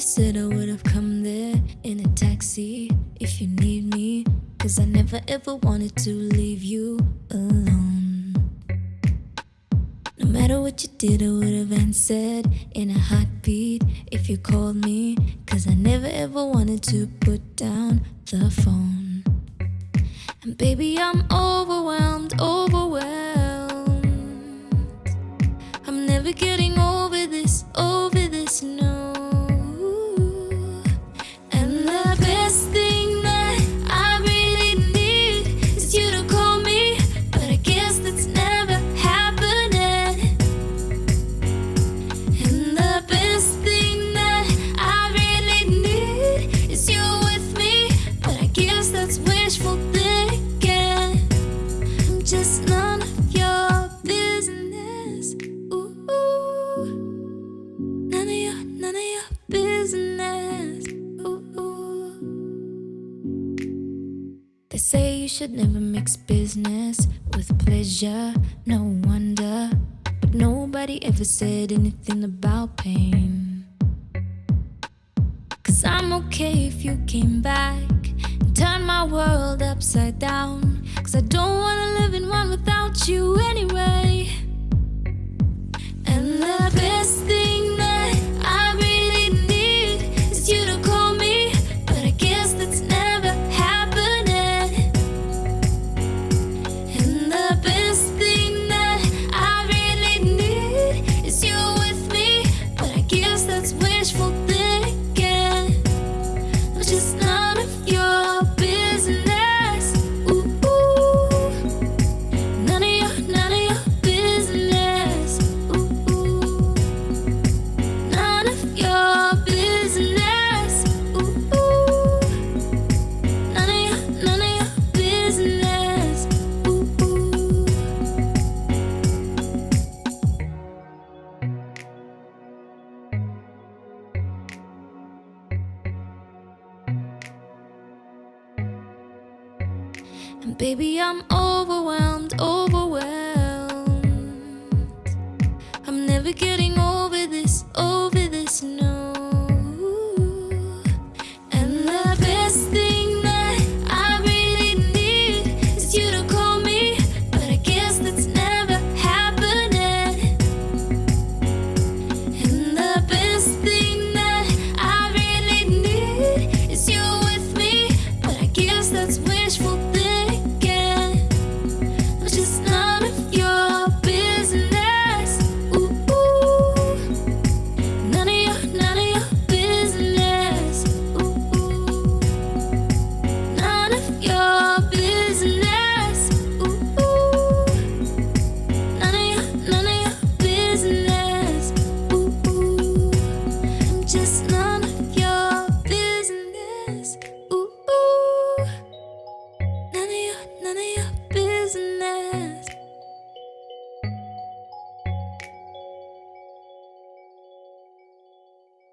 said I would have come there in a taxi if you need me. Cause I never ever wanted to leave you alone. No matter what you did, I would have answered in a heartbeat if you called me. Cause I never ever wanted to put down the phone. And baby, I'm overwhelmed, overwhelmed. They say you should never mix business with pleasure. No wonder, but nobody ever said anything about pain. Cause I'm okay if you came back and turned my world upside down. Cause I don't wanna live in one without you anyway. And baby, I'm overwhelmed, overwhelmed. I'm never getting.